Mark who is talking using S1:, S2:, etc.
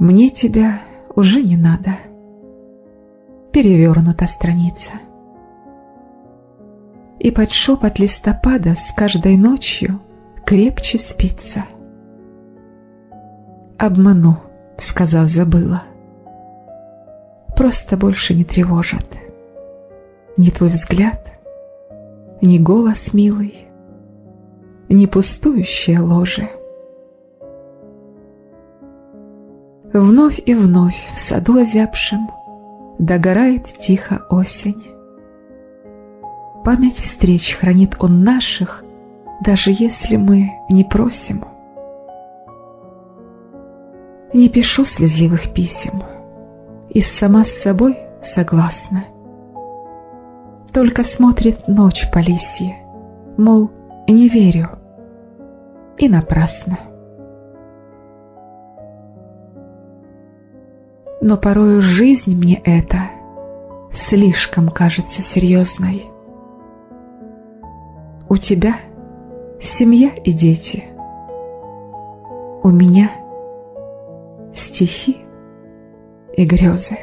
S1: Мне тебя уже не надо. Перевернута страница. И под шепот листопада с каждой ночью крепче спится. Обману, сказав забыла. Просто больше не тревожат. Ни твой взгляд, ни голос милый, ни пустующее ложе. Вновь и вновь в саду озябшем Догорает тихо осень. Память встреч хранит он наших, Даже если мы не просим. Не пишу слезливых писем, И сама с собой согласна. Только смотрит ночь по лисье, Мол, не верю, и напрасно. Но порою жизнь мне эта слишком кажется серьезной. У тебя семья и дети, у меня стихи и грезы.